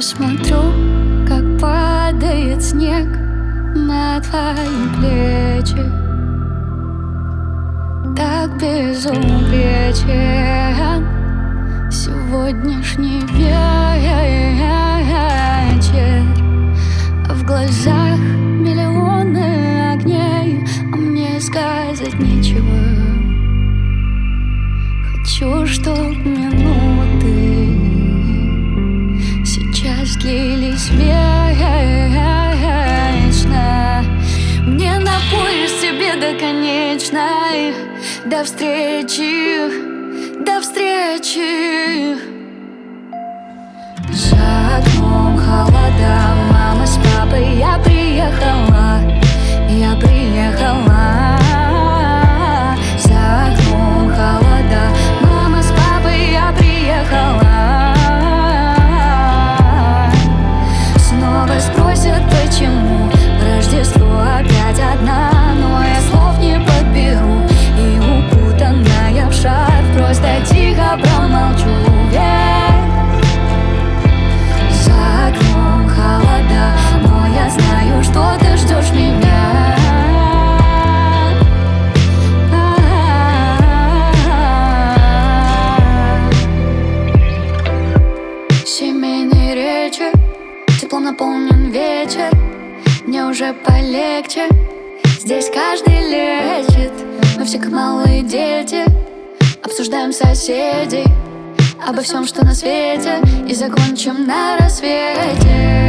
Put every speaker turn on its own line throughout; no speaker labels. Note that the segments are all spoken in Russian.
Я смотрю, как падает снег на твои плечи. Так безупречен сегодняшний вечер. В глазах миллионы огней, а мне сказать нечего длились вечно. Мне на поезд тебе до конечной До встречи, до встречи. За окном холода, уже полегче. Здесь каждый лечит Мы все как малые дети. Обсуждаем соседей Обо всем, что на свете И закончим на рассвете.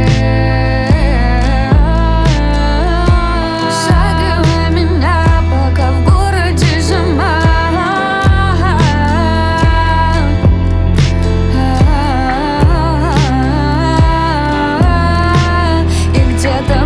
Где-то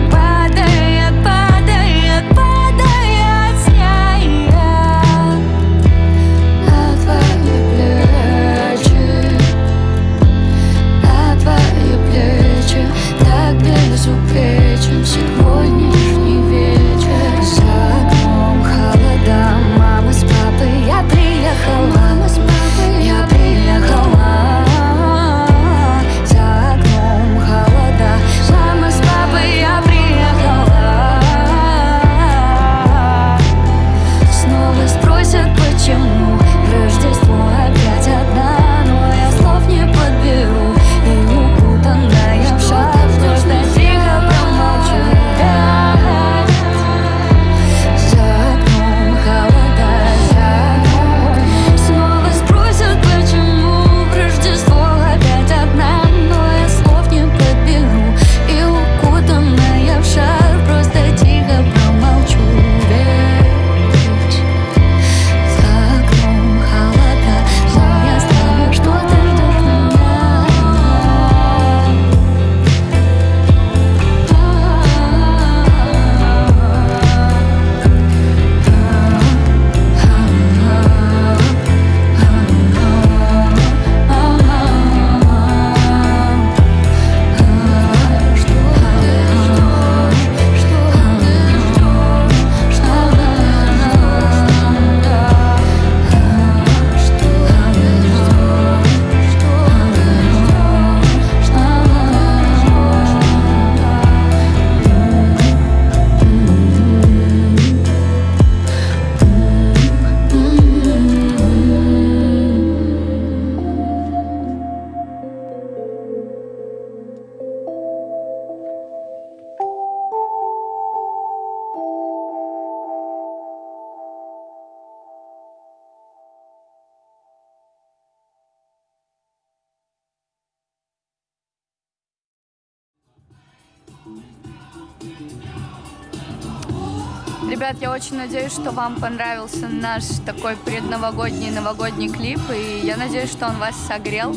Ребят, я очень надеюсь, что вам понравился наш такой предновогодний новогодний клип, и я надеюсь, что он вас согрел.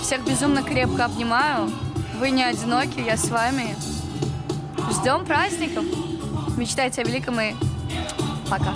Всех безумно крепко обнимаю. Вы не одиноки, я с вами. Ждем праздников. Мечтайте о великом и пока.